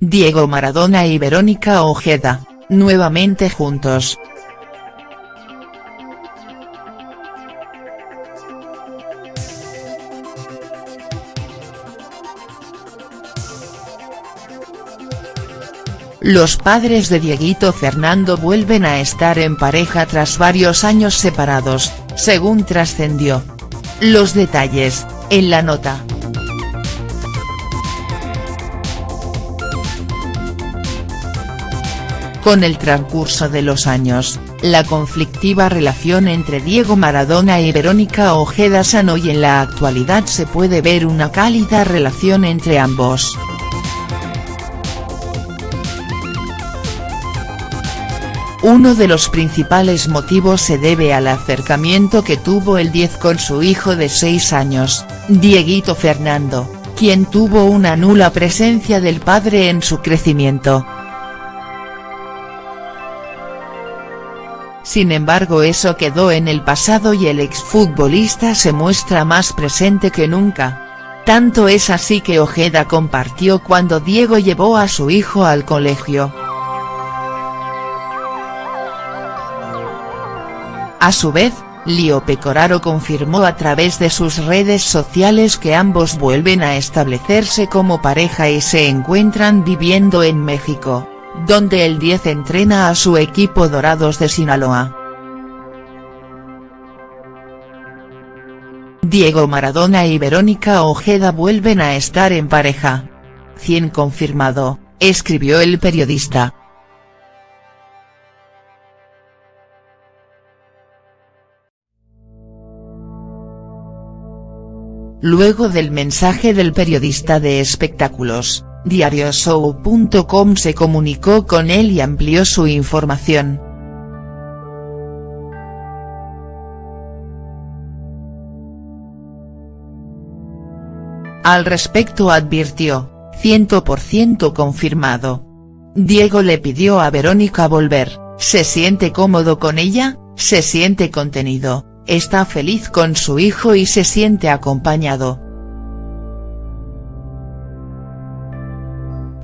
Diego Maradona y Verónica Ojeda, nuevamente juntos. Los padres de Dieguito Fernando vuelven a estar en pareja tras varios años separados, según trascendió. Los detalles, en la nota. Con el transcurso de los años, la conflictiva relación entre Diego Maradona y Verónica Ojeda sanó y en la actualidad se puede ver una cálida relación entre ambos. Uno de los principales motivos se debe al acercamiento que tuvo el 10 con su hijo de 6 años, Dieguito Fernando, quien tuvo una nula presencia del padre en su crecimiento. Sin embargo eso quedó en el pasado y el exfutbolista se muestra más presente que nunca. Tanto es así que Ojeda compartió cuando Diego llevó a su hijo al colegio. A su vez, Lío Pecoraro confirmó a través de sus redes sociales que ambos vuelven a establecerse como pareja y se encuentran viviendo en México, donde el 10 entrena a su equipo Dorados de Sinaloa. Diego Maradona y Verónica Ojeda vuelven a estar en pareja. 100 confirmado, escribió el periodista. Luego del mensaje del periodista de espectáculos, diarioshow.com se comunicó con él y amplió su información. Al respecto advirtió, 100% confirmado. Diego le pidió a Verónica volver, ¿se siente cómodo con ella?, ¿se siente contenido?, está feliz con su hijo y se siente acompañado.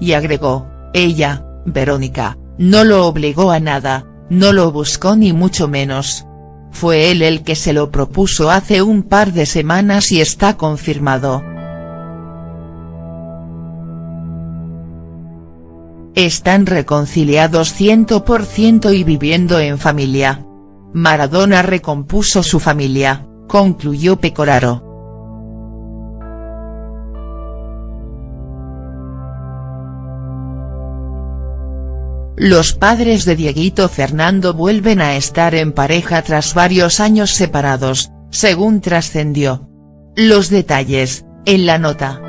Y agregó, ella, Verónica, no lo obligó a nada, no lo buscó ni mucho menos. Fue él el que se lo propuso hace un par de semanas y está confirmado. Están reconciliados 100% y viviendo en familia. Maradona recompuso su familia, concluyó Pecoraro. Los padres de Dieguito Fernando vuelven a estar en pareja tras varios años separados, según trascendió. Los detalles, en la nota.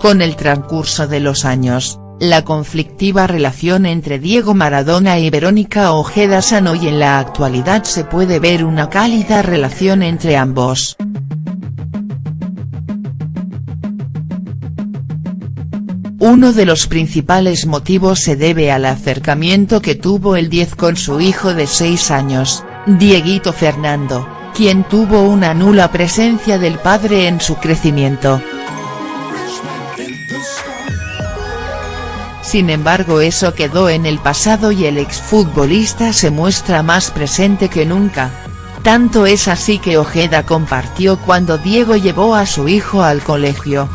Con el transcurso de los años, la conflictiva relación entre Diego Maradona y Verónica Ojeda sanó y en la actualidad se puede ver una cálida relación entre ambos. Uno de los principales motivos se debe al acercamiento que tuvo el 10 con su hijo de 6 años, Dieguito Fernando, quien tuvo una nula presencia del padre en su crecimiento. Sin embargo eso quedó en el pasado y el exfutbolista se muestra más presente que nunca. Tanto es así que Ojeda compartió cuando Diego llevó a su hijo al colegio.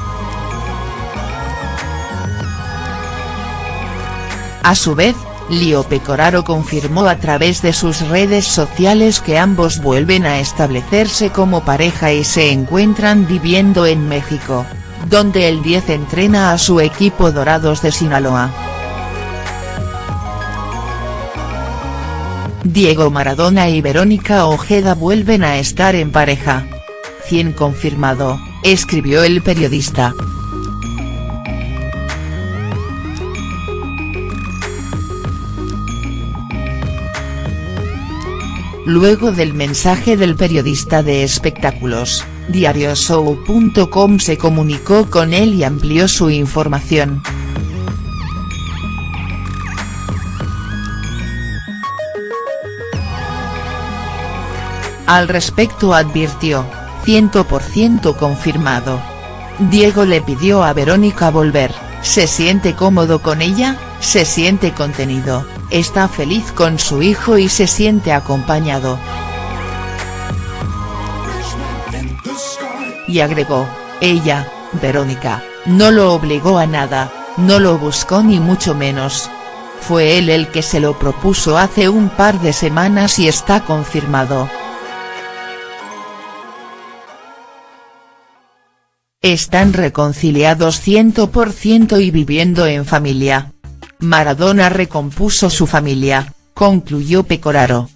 A su vez, Lío Pecoraro confirmó a través de sus redes sociales que ambos vuelven a establecerse como pareja y se encuentran viviendo en México donde el 10 entrena a su equipo Dorados de Sinaloa. Diego Maradona y Verónica Ojeda vuelven a estar en pareja. 100 confirmado, escribió el periodista. Luego del mensaje del periodista de espectáculos, diarioshow.com se comunicó con él y amplió su información. Al respecto advirtió, 100% confirmado. Diego le pidió a Verónica volver, ¿se siente cómodo con ella?, se siente contenido, está feliz con su hijo y se siente acompañado. Y agregó, ella, Verónica, no lo obligó a nada, no lo buscó ni mucho menos. Fue él el que se lo propuso hace un par de semanas y está confirmado. Están reconciliados 100% y viviendo en familia. Maradona recompuso su familia, concluyó Pecoraro.